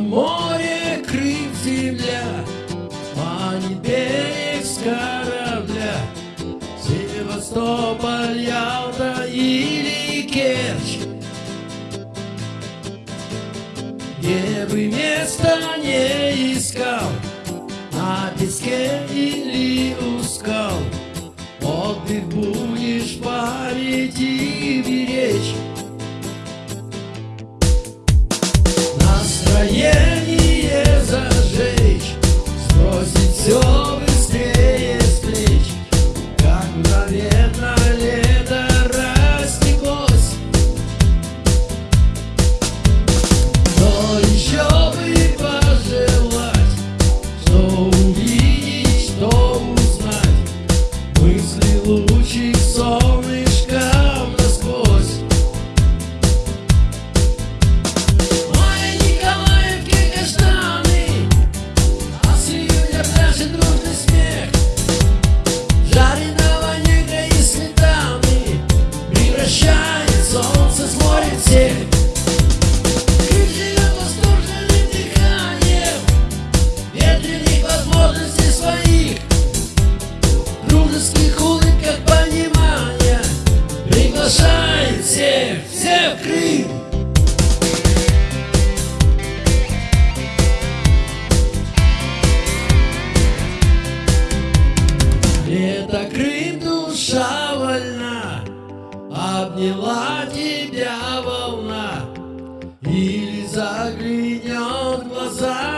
море крив земля, Манит берег с корабля. Севастополь, Ялта или Керчь, Где бы места не искал, На песке или у скал, Отдых будешь парить и беречь. yeah. Слышен дружный смех Жареного негра и следами Превращает солнце с морем всех И живет восторженным дыханием Ветреных возможностей своих Дружеских улыбках понимания Приглашает Душа вольна, обняла тебя волна. Или заглянет в глаза